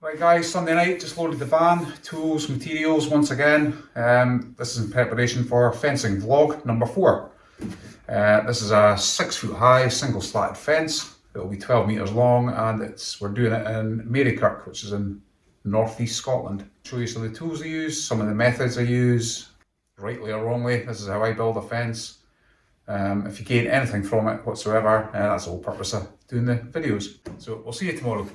Right guys, Sunday night, just loaded the van, tools, materials once again. Um, this is in preparation for fencing vlog number four. Uh, this is a six foot high single slatted fence. It'll be 12 metres long and it's we're doing it in Marykirk, which is in northeast Scotland. Show you some of the tools I use, some of the methods I use, rightly or wrongly, this is how I build a fence. Um, if you gain anything from it whatsoever, uh, that's the whole purpose of doing the videos. So we'll see you tomorrow.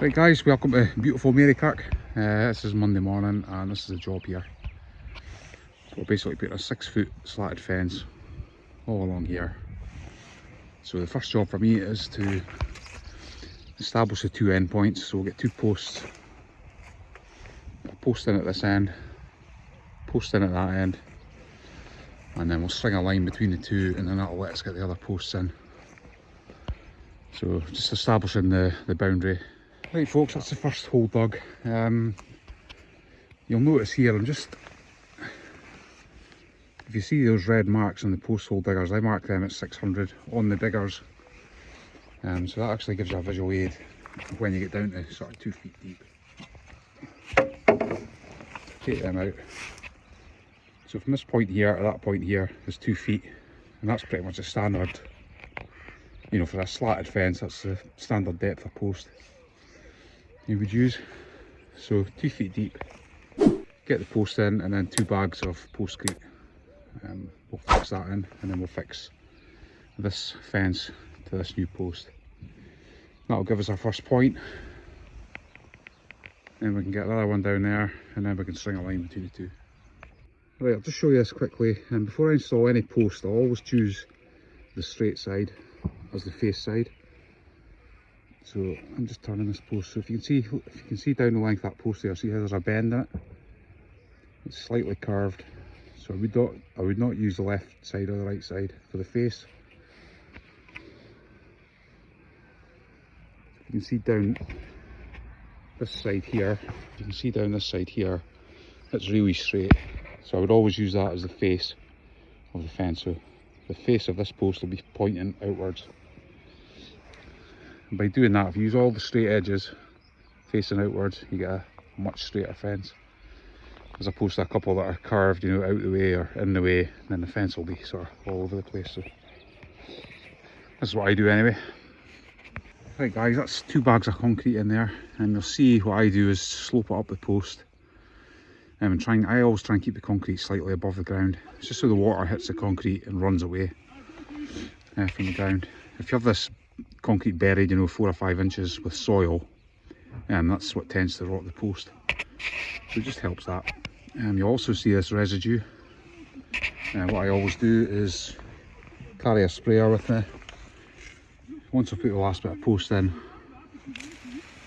Right guys, welcome to beautiful Marykirk. Uh, this is Monday morning and this is the job here. So we're basically putting a six foot slatted fence all along here. So the first job for me is to establish the two end points. So we'll get two posts. Post in at this end, post in at that end. And then we'll string a line between the two and then that'll let us get the other posts in. So just establishing the, the boundary Right folks, that's the first hole dug. Um, you'll notice here, I'm just, if you see those red marks on the post hole diggers, I mark them at 600 on the diggers. Um, so that actually gives you a visual aid when you get down to sort of two feet deep. Them out. So from this point here to that point here is two feet, and that's pretty much a standard, you know, for a slatted fence, that's the standard depth of post you would use. So two feet deep, get the post in and then two bags of postcrete. Um, we'll fix that in and then we'll fix this fence to this new post. That'll give us our first point. Then we can get another one down there and then we can string a line between the two. Right, I'll just show you this quickly. And before I install any post, I'll always choose the straight side as the face side. So I'm just turning this post. So if you can see, if you can see down the length of that post there, see how there's a bend in it. It's slightly curved. So I would not, I would not use the left side or the right side for the face. You can see down this side here. You can see down this side here. It's really straight. So I would always use that as the face of the fence. So the face of this post will be pointing outwards. And by doing that, if you use all the straight edges facing outwards, you get a much straighter fence. As opposed to a couple that are curved, you know, out the way or in the way, then the fence will be sort of all over the place. So this is what I do anyway. Right guys, that's two bags of concrete in there, and you'll see what I do is slope it up the post. Um, and trying, I always try and keep the concrete slightly above the ground. It's just so the water hits the concrete and runs away uh, from the ground. If you have this concrete buried, you know, four or five inches with soil, and that's what tends to rot the post. So it just helps that. And you also see this residue. And what I always do is carry a sprayer with me. Once I put the last bit of post in,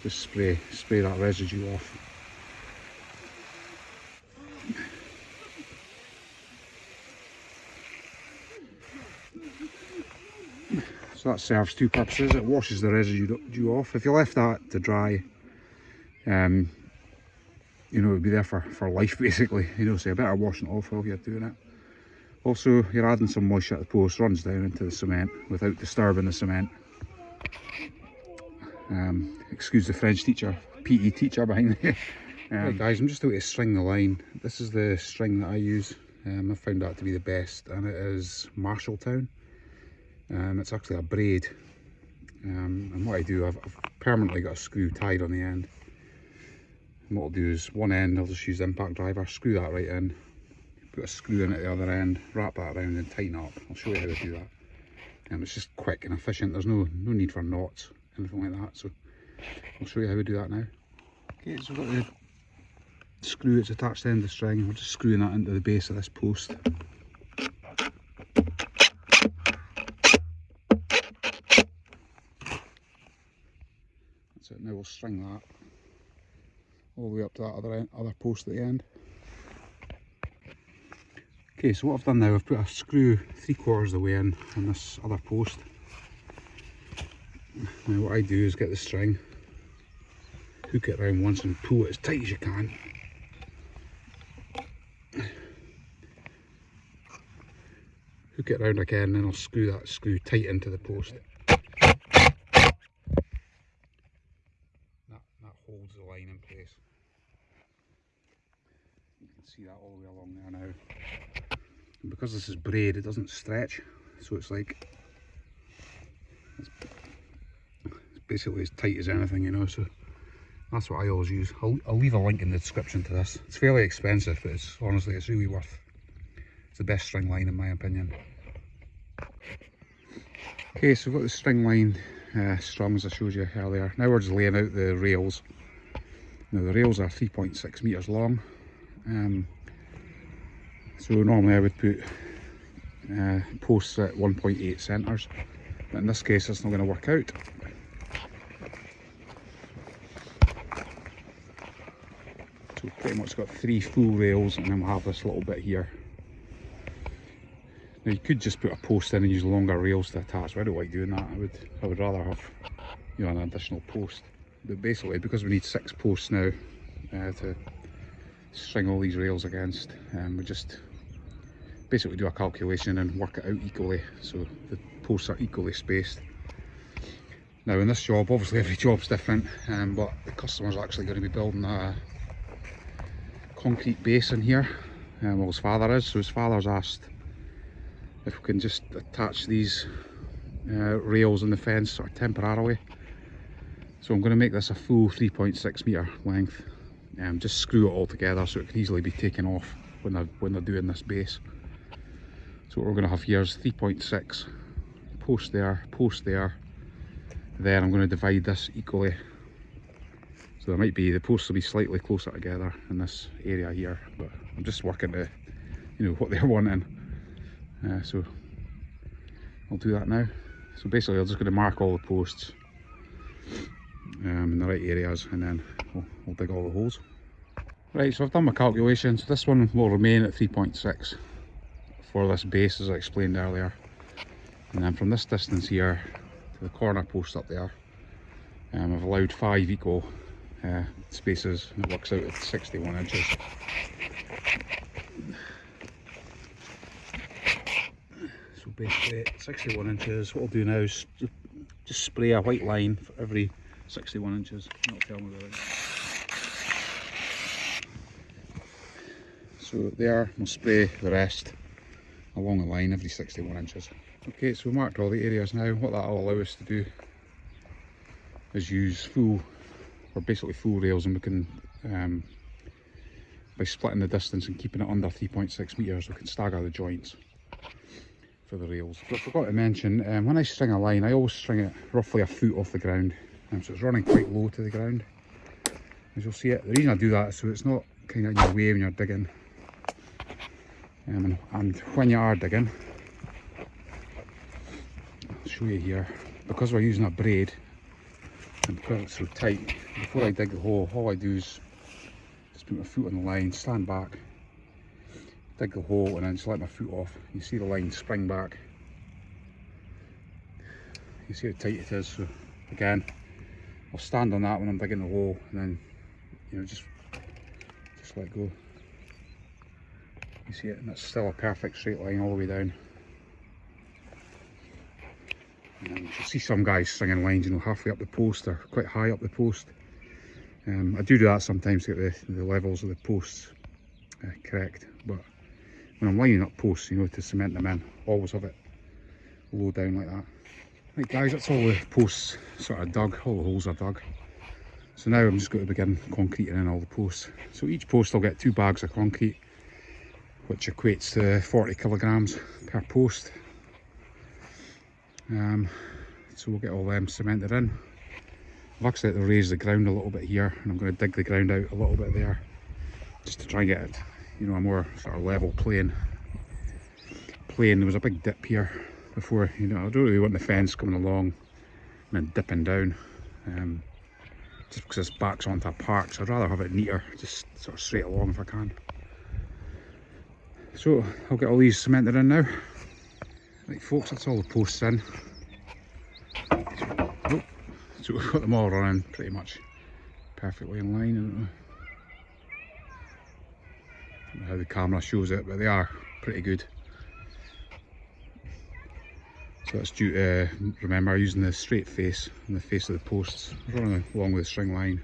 just spray, spray that residue off. So that serves two purposes. It washes the residue off. If you left that to dry, um, you know, it would be there for, for life basically. You know, so you better wash it off while you're doing it. Also, you're adding some moisture to the post, runs down into the cement without disturbing the cement. Um, excuse the French teacher, PE teacher behind me. um, right guys, I'm just out to string the line. This is the string that I use. Um, I found that to be the best and it is Marshalltown. Um, it's actually a braid. Um, and what I do I've, I've, permanently got a screw tied on the end. And what I'll do is one end I'll just use the impact driver screw that right in put a screw in at the other end wrap that around and tighten up. I'll show you how to do that. And um, it's just quick and efficient. There's no no need for knots anything like that so I'll show you how we do that now okay so we've got the screw that's attached to the end of the string we're just screwing that into the base of this post That's it, Now we'll string that all the way up to that other, end, other post at the end. Okay, so what I've done now, I've put a screw three quarters of the way in on this other post. Now what I do is get the string, hook it around once and pull it as tight as you can. hook it around again and then I'll screw that screw tight into the post. That, that holds the line in place. You can see that all the way along there now. And because this is braid it doesn't stretch so it's like it's, basically as tight as anything you know so that's what I always use. I'll, I'll leave a link in the description to this. It's fairly expensive but it's honestly it's really worth it's the best string line in my opinion. Okay, so we've got the string line uh, strung as I showed you earlier. Now we're just laying out the rails. Now the rails are 3.6 metres long. Um, so normally I would put uh, posts at 1.8 centres, but in this case it's not going to work out. So we've pretty much got three full rails and then we'll have this little bit here now you could just put a post in and use longer rails to attach, but I don't like doing that. I would I would rather have you know an additional post. But basically because we need six posts now uh, to string all these rails against, um, we just basically do a calculation and work it out equally so the posts are equally spaced. Now in this job, obviously every job's different, um, but the customer's actually going to be building a concrete base in here. Um, well his father is, so his father's asked if we can just attach these uh, rails in the fence sort of temporarily. So I'm going to make this a full 3.6 metre length and um, just screw it all together so it can easily be taken off when they're, when they're doing this base. So what we're going to have here is 3.6 post there, post there, then I'm going to divide this equally. So there might be, the posts will be slightly closer together in this area here, but I'm just working to, you know, what they're wanting. Uh, so I'll do that now. So basically I'm just going to mark all the posts um, in the right areas and then we'll, we'll dig all the holes. Right, so I've done my calculations. This one will remain at 3.6 for this base as I explained earlier. And then from this distance here to the corner post up there, um, I've allowed five equal uh, spaces it works out at 61 inches. So basically 61 inches. What I'll do now is just spray a white line for every 61 inches. Not tell me. So there, we'll spray the rest along the line every 61 inches. Okay, so we marked all the areas now. What that will allow us to do is use full, or basically full rails and we can, um, by splitting the distance and keeping it under 3.6 metres, we can stagger the joints for the rails. But I forgot to mention, um, when I string a line, I always string it roughly a foot off the ground. Um, so it's running quite low to the ground. As you'll see it, the reason I do that is so it's not kind of in your way when you're digging. Um, and, and when you are digging, I'll show you here, because we're using a braid, and because it's so tight, before I dig the hole, all I do is just put my foot on the line, stand back, dig the hole and then just let my foot off. You see the line spring back. You see how tight it is. So again, I'll stand on that when I'm digging the hole and then you know just just let go. You see it and it's still a perfect straight line all the way down. And you see some guys stringing lines, you know, halfway up the post or quite high up the post. Um, I do do that sometimes to get the, the levels of the posts uh, correct, but when I'm lining up posts, you know, to cement them in, always have it low down like that. Right guys, that's all the posts sort of dug, all the holes are dug. So now I'm just going to begin concreting in all the posts. So each post I'll get two bags of concrete, which equates to 40 kilograms per post. Um, so we'll get all them cemented in. I've actually had to raise the ground a little bit here and I'm going to dig the ground out a little bit there just to try and get it you know, a more sort of level plane. Plane, there was a big dip here before, you know, I don't really want the fence coming along and then dipping down. Um, just because this backs onto a park, so I'd rather have it neater, just sort of straight along if I can. So I'll get all these cemented in now. Right folks, that's all the posts in. Oh, so we've got them all running pretty much perfectly in line I don't know how the camera shows it, but they are pretty good. So that's due to, remember, using the straight face and the face of the posts, running along with the string line.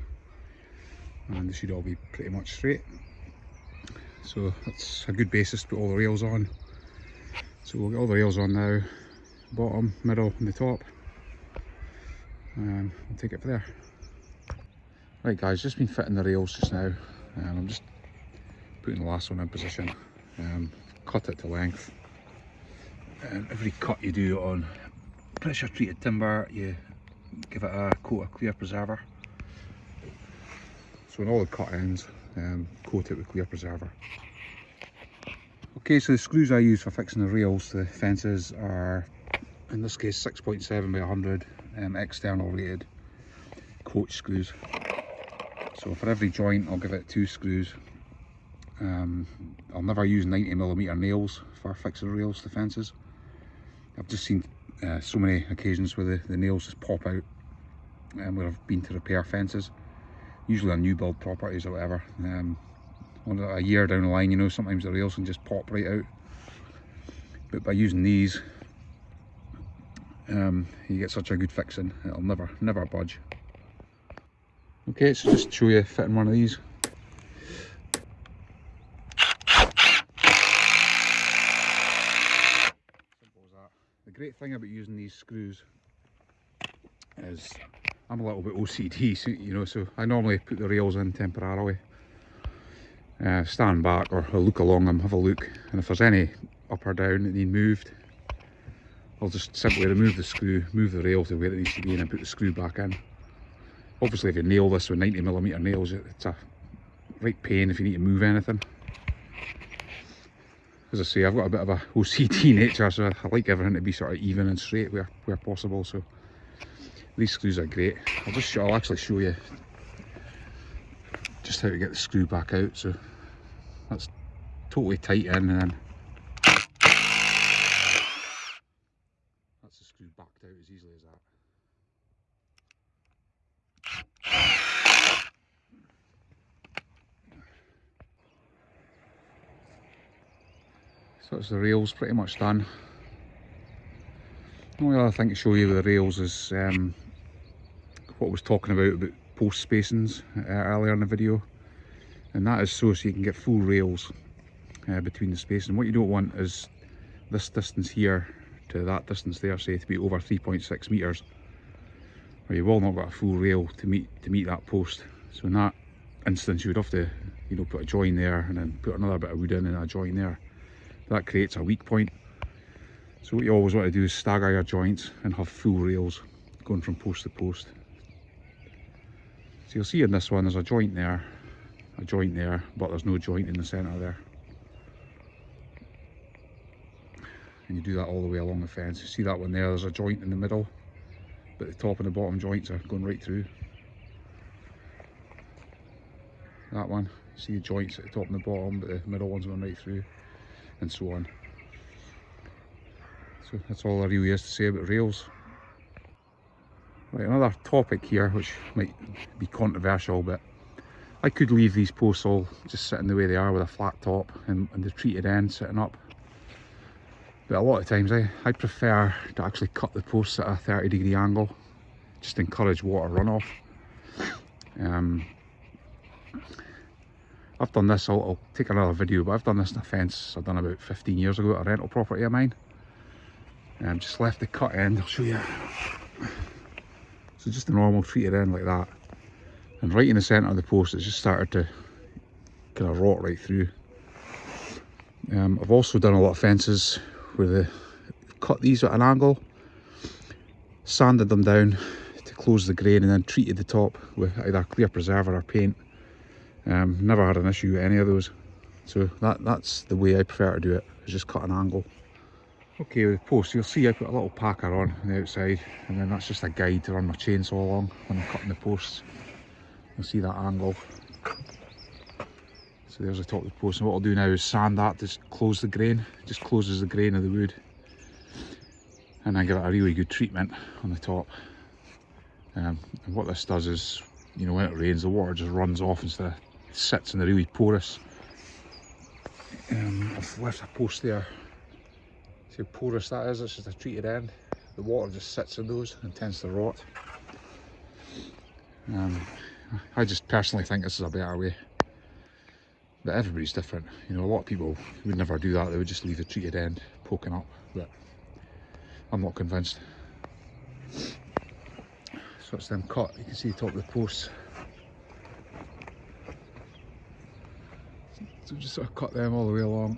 And they should all be pretty much straight. So that's a good basis to put all the rails on. So we'll get all the rails on now, bottom, middle and the top. Um, we'll take it from there. Right guys, just been fitting the rails just now. and I'm just putting the last one in position. Um, cut it to length. Um, every cut you do on pressure treated timber, you give it a coat of clear preserver. So on all the cut ends, um, coat it with clear preserver. Okay, so the screws I use for fixing the rails to the fences are, in this case, 6.7 by 100 um, external rated coach screws. So for every joint I'll give it two screws. Um, I'll never use 90mm nails for fixing the rails to fences. I've just seen uh, so many occasions where the, the nails just pop out um, where I've been to repair fences. Usually on new build properties or whatever. Um, a year down the line, you know, sometimes the rails can just pop right out. But by using these, um, you get such a good fixing, it'll never, never budge. Okay, so just show you fitting one of these. The great thing about using these screws is I'm a little bit OCD, so, you know, so I normally put the rails in temporarily. Uh, stand back or look along them, have a look, and if there's any up or down that need moved, I'll just simply remove the screw, move the rail to where it needs to be and then put the screw back in. Obviously if you nail this with 90mm nails it's a right pain if you need to move anything. As I say I've got a bit of a OCD nature so I like everything to be sort of even and straight where, where possible so these screws are great. I'll just I'll actually show you just how to get the screw back out so that's totally tight in and then that's the screw backed out as easily as that. So it's the rails pretty much done. The only other thing to show you with the rails is um, what I was talking about about post spacings uh, earlier in the video and that is so so you can get full rails uh, between the space. And What you don't want is this distance here to that distance there say to be over 3.6 meters or you will not got a full rail to meet to meet that post. So in that instance you would have to you know put a join there and then put another bit of wood in and a join there. That creates a weak point. So what you always want to do is stagger your joints and have full rails going from post to post. So you'll see in this one there's a joint there a joint there but there's no joint in the centre there. And you do that all the way along the fence. You see that one there there's a joint in the middle but the top and the bottom joints are going right through. That one you see the joints at the top and the bottom but the middle one's going right through and so on. So that's all there really is to say about rails. Right another topic here which might be controversial but I could leave these posts all just sitting the way they are with a flat top and, and the treated end sitting up but a lot of times I, I prefer to actually cut the posts at a 30 degree angle just encourage water runoff um, I've done this, I'll, I'll, take another video, but I've done this in a fence I've done about 15 years ago at a rental property of mine. Um, just left the cut end, I'll show you. So just a normal treated end like that. And right in the centre of the post, it's just started to kind of rot right through. Um, I've also done a lot of fences where they cut these at an angle, sanded them down to close the grain and then treated the top with either a clear preserver or paint. Um, never had an issue with any of those. So that, that's the way I prefer to do it, is just cut an angle. Okay, with the post, you'll see I put a little packer on, on the outside, and then that's just a guide to run my chainsaw along when I'm cutting the posts. You'll see that angle. So there's the top of the post, and what I'll do now is sand that to close the grain, just closes the grain of the wood. And then give it a really good treatment on the top. Um, and what this does is, you know, when it rains, the water just runs off instead of sits in the really porous. Um, I've left a post there. See how porous that is, it's just a treated end. the water just sits in those and tends to rot. Um, I just personally think this is a better way. But everybody's different. You know, a lot of people would never do that. They would just leave the treated end poking up. But I'm not convinced. So it's them cut. You can see the top of the posts. So just sort of cut them all the way along.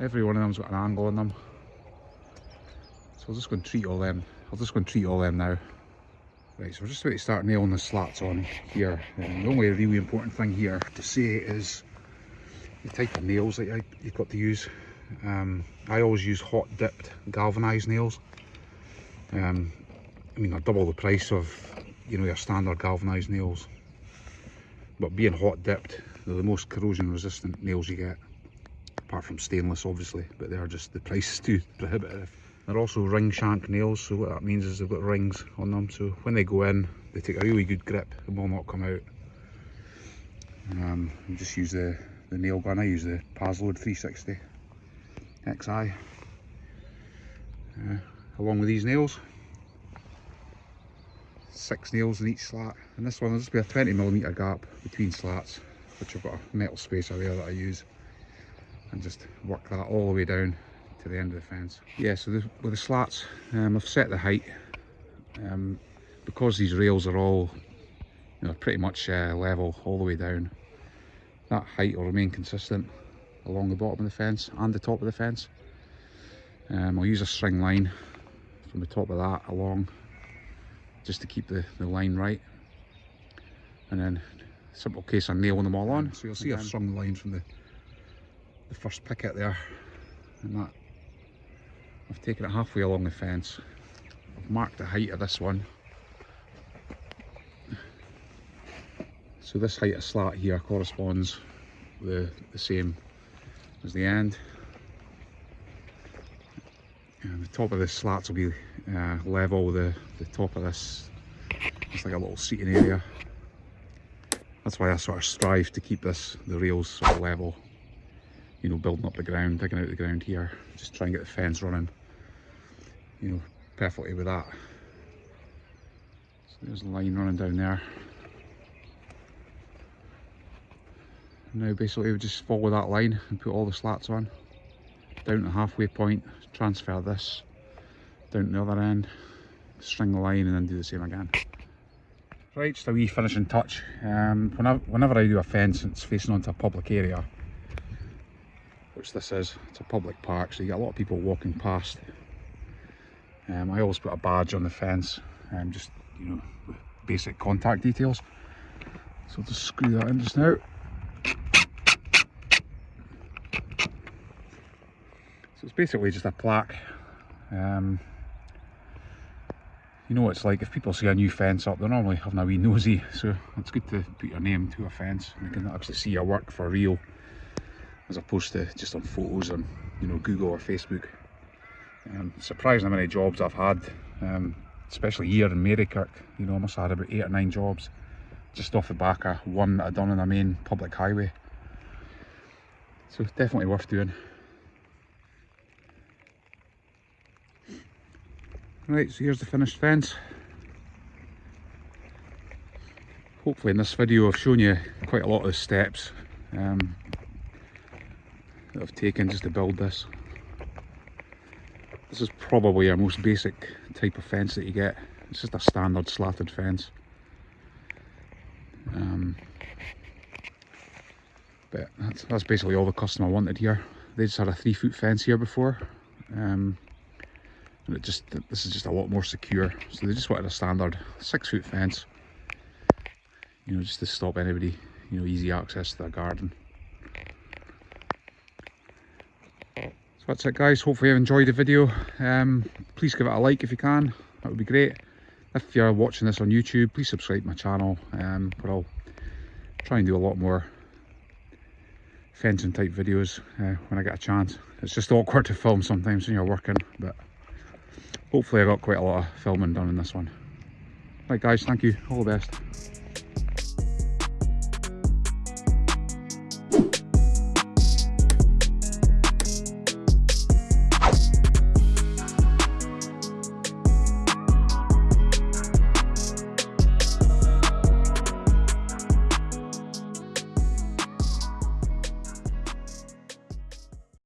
Every one of them's got an angle on them. So I'll just go and treat all them. I'll just go and treat all them now. Right, so we're just about to start nailing the slats on here. And the only really important thing here to say is the type of nails that you've got to use. Um, I always use hot dipped galvanized nails. Um, I mean, they're double the price of, you know, your standard galvanized nails. But being hot dipped, they're the most corrosion resistant nails you get. Apart from stainless, obviously, but they're just, the price is too prohibitive. They're also ring shank nails, so what that means is they've got rings on them, so when they go in, they take a really good grip. And will not come out. Um, just use the, the nail gun, I use the Paslode 360 XI. Uh, along with these nails, six nails in each slat, and this one will just be a 20mm gap between slats, which I've got a metal spacer there that I use, and just work that all the way down to the end of the fence. Yeah, so the, with the slats, um, I've set the height. Um, because these rails are all you know, pretty much uh, level all the way down, that height will remain consistent along the bottom of the fence and the top of the fence. Um, I'll use a string line from the top of that along just to keep the, the line right. And then simple case of nailing them all on. So you'll see I've strung the line from the, the first picket there and that I've taken it halfway along the fence. I've marked the height of this one. So this height of slat here corresponds the, the same as the end. And the top of this slats will be uh, level the, the top of this. It's like a little seating area. That's why I sort of strive to keep this, the rails sort of level. You know, building up the ground, digging out the ground here. Just try and get the fence running you know, perfectly with that. So there's a line running down there. Now basically we just follow that line and put all the slats on. Down to halfway point, transfer this down to the other end, string the line and then do the same again. Right, just a wee finishing touch. Um, whenever, whenever I do a fence and it's facing onto a public area, which this is, it's a public park so you get a lot of people walking past um, I always put a badge on the fence, um, just you know, basic contact details. So I'll just screw that in just now. So it's basically just a plaque. Um, you know what it's like, if people see a new fence up, they're normally having a wee nosy, so it's good to put your name to a fence and they can actually see your work for real, as opposed to just on photos on, you know, Google or Facebook. Um, surprising how many jobs I've had, um, especially here in Marykirk. You know, I must have had about eight or nine jobs just off the back of one that I'd done on a main public highway. So definitely worth doing. Right, so here's the finished fence. Hopefully in this video I've shown you quite a lot of the steps um, that I've taken just to build this. This is probably our most basic type of fence that you get. It's just a standard slatted fence. Um, but that's, that's basically all the customer wanted here. They just had a three foot fence here before. Um, and it just this is just a lot more secure. So they just wanted a standard six foot fence. You know, just to stop anybody, you know, easy access to their garden. So that's it guys, hopefully you enjoyed the video. Um, please give it a like if you can, that would be great. If you're watching this on YouTube, please subscribe to my channel um, where I'll try and do a lot more fencing type videos uh, when I get a chance. It's just awkward to film sometimes when you're working, but hopefully I got quite a lot of filming done in this one. Right guys, thank you, all the best.